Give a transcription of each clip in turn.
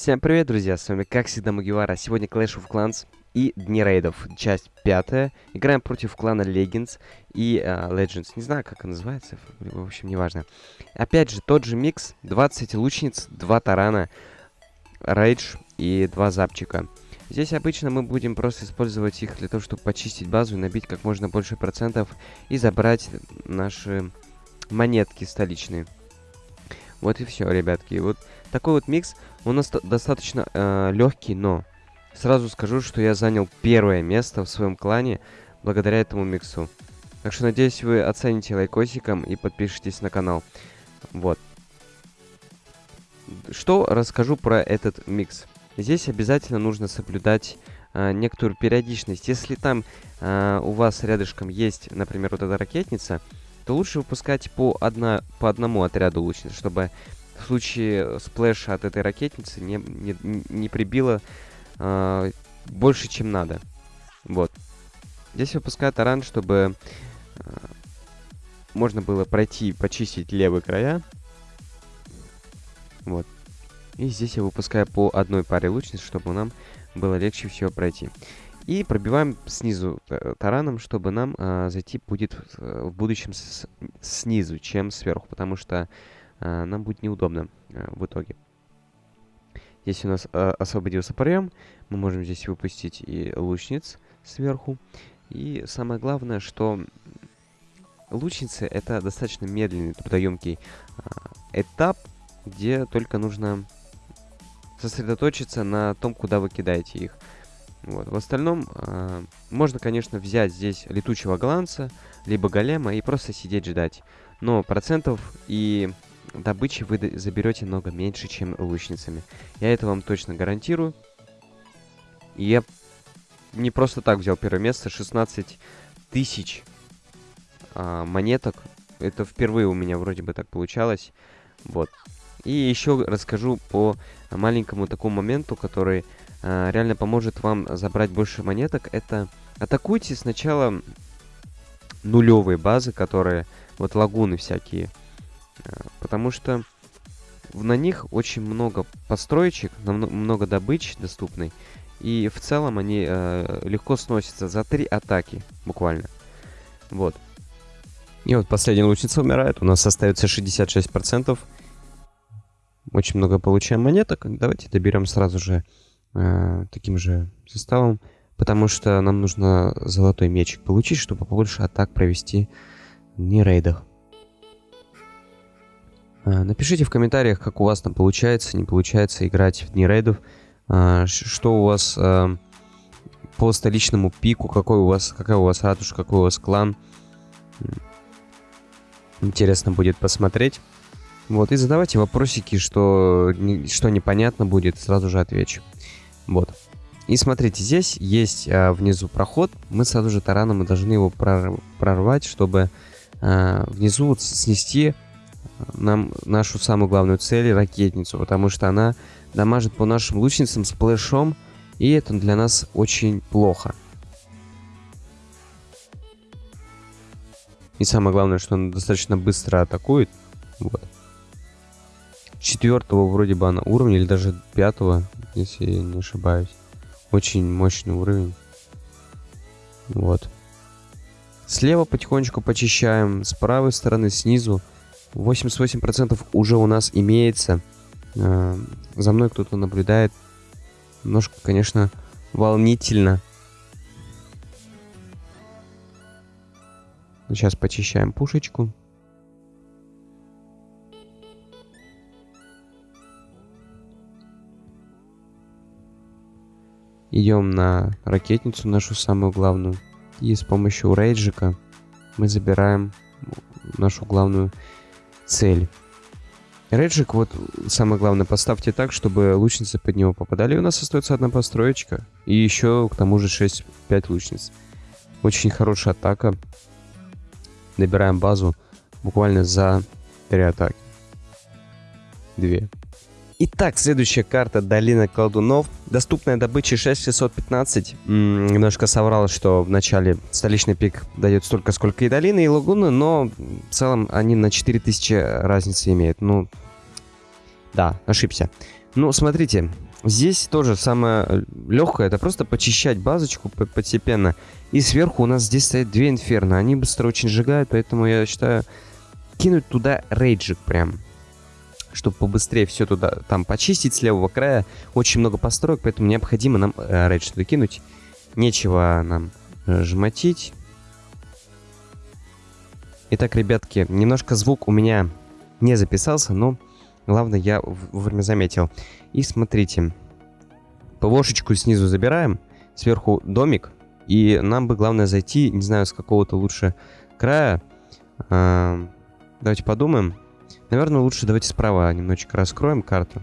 Всем привет, друзья, с вами как всегда Мугивара. Сегодня Clash of Clans и Дни рейдов, часть пятая. Играем против клана Legends и uh, Legends. Не знаю, как он называется, в общем, неважно. Опять же, тот же микс, 20 лучниц, 2 тарана, рейдж и 2 запчика. Здесь обычно мы будем просто использовать их для того, чтобы почистить базу и набить как можно больше процентов и забрать наши монетки столичные. Вот и все, ребятки. Вот такой вот микс. У нас достаточно э, легкий, но сразу скажу, что я занял первое место в своем клане благодаря этому миксу. Так что надеюсь, вы оцените лайкосиком и подпишитесь на канал. Вот. Что расскажу про этот микс. Здесь обязательно нужно соблюдать э, некоторую периодичность. Если там э, у вас рядышком есть, например, вот эта ракетница, то лучше выпускать по, одна, по одному отряду лучниц, чтобы в случае сплэша от этой ракетницы не, не, не прибило э, больше, чем надо. Вот. Здесь выпускаю таран, чтобы э, можно было пройти, почистить левые края. Вот. И здесь я выпускаю по одной паре лучниц, чтобы нам было легче всего пройти. И пробиваем снизу э, тараном, чтобы нам э, зайти будет э, в будущем с, снизу, чем сверху, потому что э, нам будет неудобно э, в итоге. Здесь у нас э, освободился проем, мы можем здесь выпустить и лучниц сверху. И самое главное, что лучницы это достаточно медленный, трудоемкий э, этап, где только нужно сосредоточиться на том, куда вы кидаете их. Вот. В остальном, э, можно, конечно, взять здесь летучего голландца, либо голема и просто сидеть ждать. Но процентов и добычи вы заберете много меньше, чем лучницами. Я это вам точно гарантирую. И я не просто так взял первое место. 16 тысяч э, монеток. Это впервые у меня вроде бы так получалось. Вот. И еще расскажу по маленькому такому моменту, который э, реально поможет вам забрать больше монеток. Это атакуйте сначала нулевые базы, которые вот лагуны всякие. Э, потому что на них очень много построечек, много добычи доступной. И в целом они э, легко сносятся за три атаки, буквально. Вот. И вот последняя лучница умирает. У нас остается 66%. Очень много получаем монеток. Давайте доберем сразу же э, таким же составом. Потому что нам нужно золотой мечик получить, чтобы побольше атак провести в рейдах. Э, напишите в комментариях, как у вас там получается, не получается играть в дни рейдов. Э, что у вас по столичному пику, какой у вас, какая у вас ратуша, какой у вас клан. Интересно будет посмотреть. Вот, и задавайте вопросики, что, что непонятно будет, сразу же отвечу. Вот. И смотрите, здесь есть а, внизу проход. Мы сразу же тараном мы должны его прорвать, чтобы а, внизу вот снести нам нашу самую главную цель, ракетницу. Потому что она дамажит по нашим лучницам с плэшом. И это для нас очень плохо. И самое главное, что она достаточно быстро атакует. Вот четвертого вроде бы она уровня, или даже пятого, если я не ошибаюсь. Очень мощный уровень. Вот. Слева потихонечку почищаем, с правой стороны, снизу. 88% уже у нас имеется. Э, за мной кто-то наблюдает. Немножко, конечно, волнительно. Сейчас почищаем пушечку. Идем на ракетницу нашу самую главную. И с помощью рейджика мы забираем нашу главную цель. Рейджик, вот самое главное, поставьте так, чтобы лучницы под него попадали. И у нас остается одна построечка. И еще к тому же 6-5 лучниц. Очень хорошая атака. Набираем базу буквально за 3 атаки. Две. Итак, следующая карта Долина колдунов. Доступная добыча 6615. М -м, немножко соврал, что в начале столичный пик дает столько, сколько и долины, и лагуны, но в целом они на 4000 разницы имеют. Ну, да, ошибся. Ну, смотрите, Здесь тоже самое легкое, это просто почищать базочку постепенно. И сверху у нас здесь стоят две инферно. Они быстро очень сжигают, поэтому я считаю кинуть туда рейджик прям. Чтобы побыстрее все туда там почистить с левого края. Очень много построек, поэтому необходимо нам э, рейдж туда кинуть. Нечего нам э, жмотить. Итак, ребятки, немножко звук у меня не записался, но главное я вовремя заметил. И смотрите, ПВОшечку снизу забираем, сверху домик, и нам бы главное зайти, не знаю, с какого-то лучше края. А, давайте подумаем. Наверное, лучше давайте справа немножечко раскроем карту.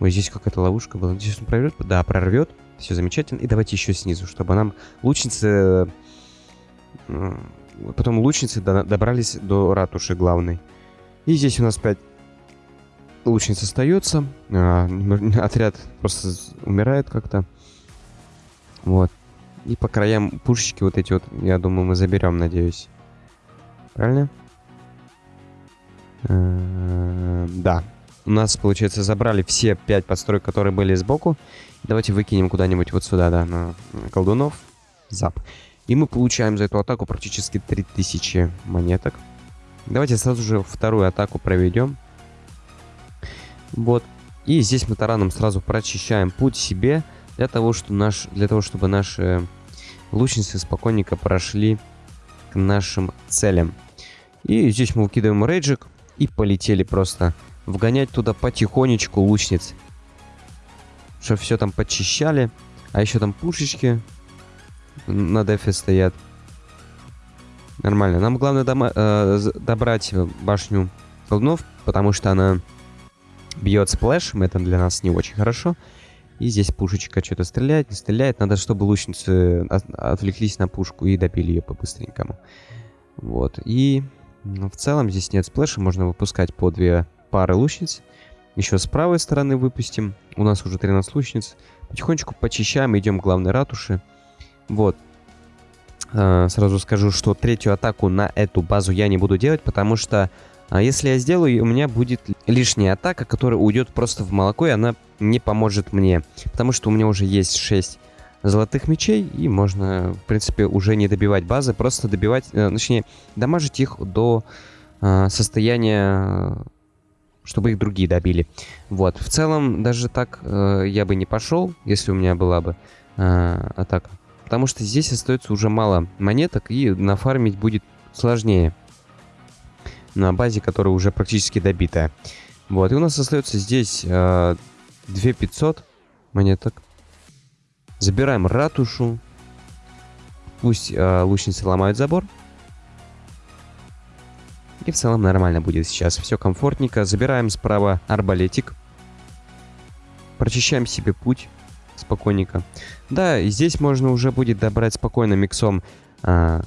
Ой, здесь какая-то ловушка была. Надеюсь, он прорвет? Да, прорвет. Все замечательно. И давайте еще снизу, чтобы нам лучницы... Потом лучницы добрались до ратуши главной. И здесь у нас 5 лучниц остается. А, отряд просто умирает как-то. Вот. И по краям пушечки вот эти вот, я думаю, мы заберем, надеюсь. Правильно? Э, да. У нас, получается, забрали все пять построек, которые были сбоку. Давайте выкинем куда-нибудь вот сюда, да, на колдунов. Зап. И мы получаем за эту атаку практически 3000 монеток. Давайте сразу же вторую атаку проведем. Вот. И здесь мы тараном сразу прочищаем путь себе, для того, что наш, для того чтобы наши лучницы спокойненько прошли к нашим целям. И здесь мы выкидываем рейджик и полетели просто вгонять туда потихонечку лучниц. Чтобы все там почищали. А еще там пушечки на дефе стоят. Нормально. Нам главное дома, э, добрать башню колдунов, потому что она бьет сплэшем, это для нас не очень хорошо. И здесь пушечка что-то стреляет, не стреляет. Надо, чтобы лучницы отвлеклись на пушку и добили ее по-быстренькому. Вот. И в целом здесь нет сплэша, можно выпускать по две пары лучниц. Еще с правой стороны выпустим. У нас уже 13 лучниц. Потихонечку почищаем, идем к главной ратуши. Вот. А, сразу скажу, что третью атаку на эту базу я не буду делать, потому что а если я сделаю, у меня будет лишняя атака, которая уйдет просто в молоко, и она не поможет мне. Потому что у меня уже есть 6 золотых мечей, и можно, в принципе, уже не добивать базы, просто добивать, э, точнее, дамажить их до э, состояния, чтобы их другие добили. Вот, в целом, даже так э, я бы не пошел, если у меня была бы атака. Потому что здесь остается уже мало монеток, и нафармить будет сложнее на базе, которая уже практически добитая. Вот, и у нас остается здесь э, 2500 монеток. Забираем ратушу. Пусть э, лучницы ломают забор. И в целом нормально будет сейчас. Все комфортненько. Забираем справа арбалетик. Прочищаем себе путь спокойненько. Да, и здесь можно уже будет добрать спокойно миксом э,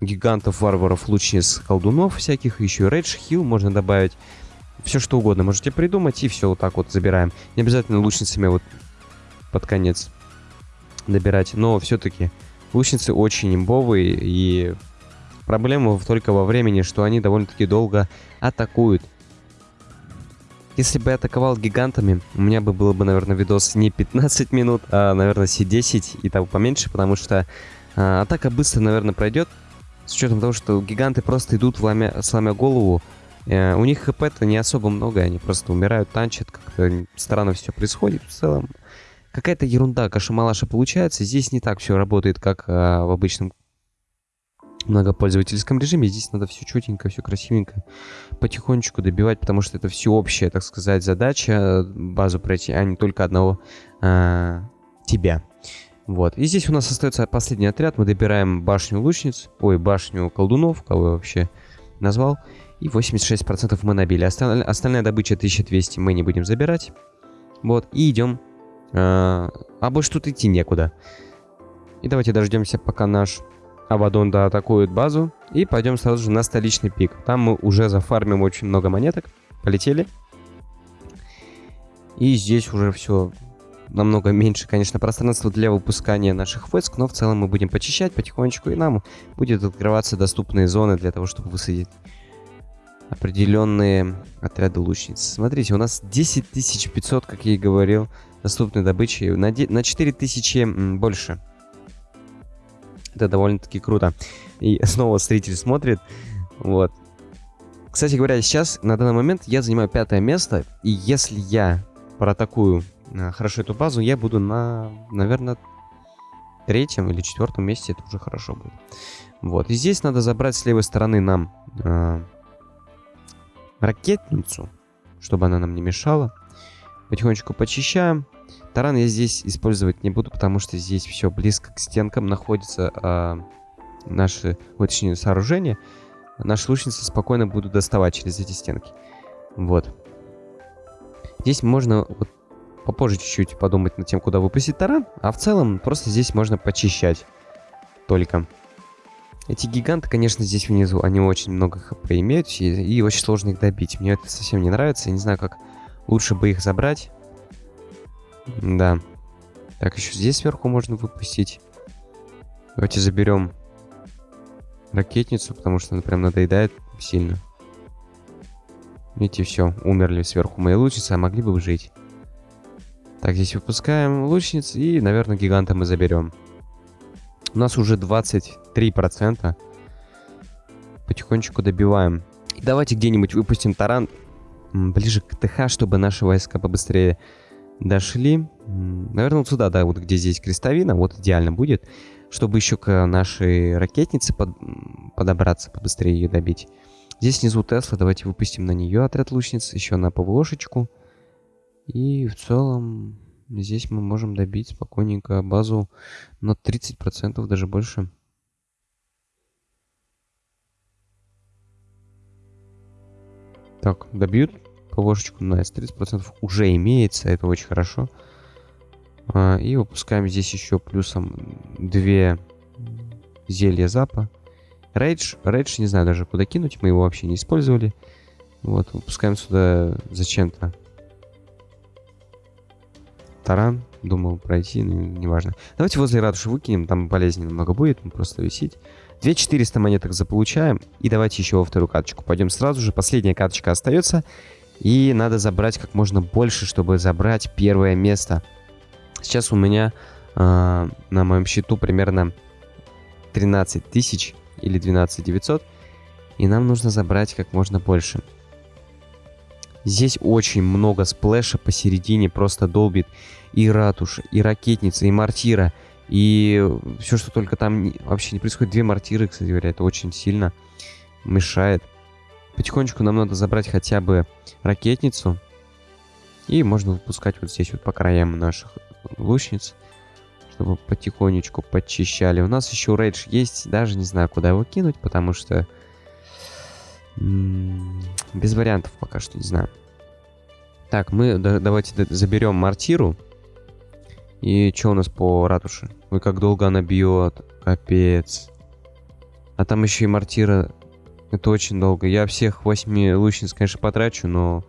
гигантов, варваров, лучниц, колдунов всяких, еще и рейдж, хил можно добавить. Все что угодно можете придумать, и все вот так вот забираем. Не обязательно лучницами вот под конец добирать, но все-таки лучницы очень имбовые, и проблема только во времени, что они довольно-таки долго атакуют. Если бы я атаковал гигантами, у меня бы было бы, наверное, видос не 15 минут, а, наверное, все 10 и того поменьше, потому что а, атака быстро, наверное, пройдет, с учетом того, что гиганты просто идут, вломя, сломя голову. Э, у них хп-то не особо много, они просто умирают, танчат, как-то странно все происходит в целом. Какая-то ерунда, каша-малаша получается. Здесь не так все работает, как э, в обычном многопользовательском режиме. Здесь надо все четенько, все красивенько, потихонечку добивать, потому что это всеобщая, так сказать, задача базу пройти, а не только одного э, тебя. Вот. И здесь у нас остается последний отряд. Мы добираем башню лучниц. Ой, башню колдунов, кого я вообще назвал. И 86% мы набили. Осталь... Остальная добыча 1200 мы не будем забирать. Вот. И идем. А, а больше тут идти некуда. И давайте дождемся, пока наш Авадон атакует базу. И пойдем сразу же на столичный пик. Там мы уже зафармим очень много монеток. Полетели. И здесь уже все намного меньше, конечно, пространства для выпускания наших войск, но в целом мы будем почищать потихонечку, и нам будет открываться доступные зоны для того, чтобы высадить определенные отряды лучниц. Смотрите, у нас 10500, как я и говорил, доступной добычи на, на 4000 больше. Это довольно-таки круто. И снова зритель смотрит. Вот. Кстати говоря, сейчас, на данный момент, я занимаю пятое место. И если я проатакую э, хорошо эту базу, я буду на, наверное, третьем или четвертом месте. Это уже хорошо будет. Вот. И здесь надо забрать с левой стороны нам э, ракетницу, чтобы она нам не мешала. Потихонечку почищаем. Таран я здесь использовать не буду, потому что здесь все близко к стенкам находится э, наши, вот, точнее, сооружения. Наши лучницы спокойно будут доставать через эти стенки. Вот. Здесь можно вот, попозже чуть-чуть подумать над тем, куда выпустить таран. А в целом, просто здесь можно почищать. Только. Эти гиганты, конечно, здесь внизу, они очень много хп имеют, и, и очень сложно их добить. Мне это совсем не нравится, я не знаю, как лучше бы их забрать. Да. Так, еще здесь сверху можно выпустить. Давайте заберем ракетницу, потому что она прям надоедает сильно. Видите, все, умерли сверху мои лучницы, а могли бы жить. Так, здесь выпускаем лучниц, и, наверное, гиганта мы заберем. У нас уже 23%. Потихонечку добиваем. Давайте где-нибудь выпустим таран ближе к ТХ, чтобы наши войска побыстрее дошли. Наверное, вот сюда, да, вот где здесь крестовина, вот идеально будет. Чтобы еще к нашей ракетнице под, подобраться, побыстрее ее добить. Здесь внизу Тесла, давайте выпустим на нее отряд лучниц, еще на ПВОшечку. И в целом Здесь мы можем добить спокойненько базу на 30%, даже больше. Так, добьют ПВшечку. Nice, 30% уже имеется, это очень хорошо. А, и выпускаем здесь еще плюсом две зелья запа. Рейдж, рейдж не знаю даже куда кинуть, мы его вообще не использовали. Вот, выпускаем сюда зачем-то таран. Думал пройти, но неважно. Давайте возле ратуши выкинем, там полезнее намного будет, просто висеть. 2400 монеток заполучаем. И давайте еще во вторую карточку пойдем сразу же. Последняя карточка остается. И надо забрать как можно больше, чтобы забрать первое место. Сейчас у меня э, на моем счету примерно 13 тысяч или 12 900. И нам нужно забрать как можно больше. Здесь очень много сплэша посередине, просто долбит и ратуша, и ракетница, и мортира, и все, что только там вообще не происходит. Две мортиры, кстати говоря, это очень сильно мешает. Потихонечку нам надо забрать хотя бы ракетницу. И можно выпускать вот здесь вот по краям наших лучниц. Чтобы потихонечку подчищали. У нас еще рейдж есть. Даже не знаю, куда его кинуть, потому что без вариантов пока что, не знаю. Так, мы да, давайте заберем мортиру. И что у нас по ратуше? Ой, как долго она бьет. Капец. А там еще и мортира. Это очень долго. Я всех восьми лучниц, конечно, потрачу, но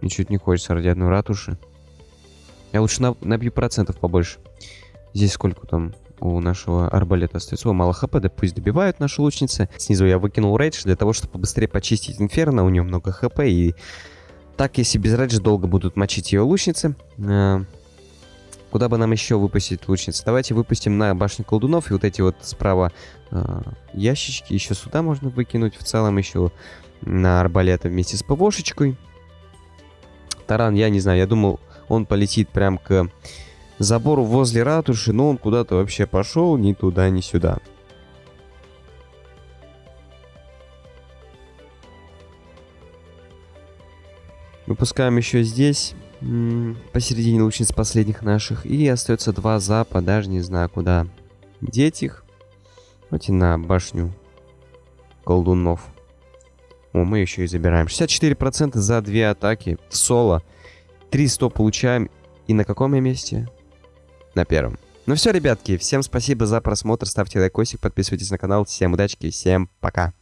ничего не хочется ради одной ратуши. Я лучше набью процентов побольше. Здесь сколько там? у нашего арбалета остается. О, мало хп, да пусть добивают наши лучницы. Снизу я выкинул рейдж для того, чтобы побыстрее почистить инферно. У нее много хп, и так, если без рейджа долго будут мочить ее лучницы. Куда бы нам еще выпустить лучницы? Давайте выпустим на башню колдунов. И вот эти вот справа э, ящички еще сюда можно выкинуть. В целом еще на арбалета вместе с ПВшечкой. Таран, я не знаю, я думал, он полетит прям к забору возле ратуши, но он куда-то вообще пошел, ни туда, ни сюда. Выпускаем еще здесь, посередине лучниц последних наших. И остается два запа, даже не знаю куда деть их. Давайте на башню колдунов. О, мы еще и забираем. 64% за две атаки в соло. 300 получаем. И на каком я месте? на первом. Ну все, ребятки, всем спасибо за просмотр, ставьте лайкосик, подписывайтесь на канал, всем удачи, всем пока.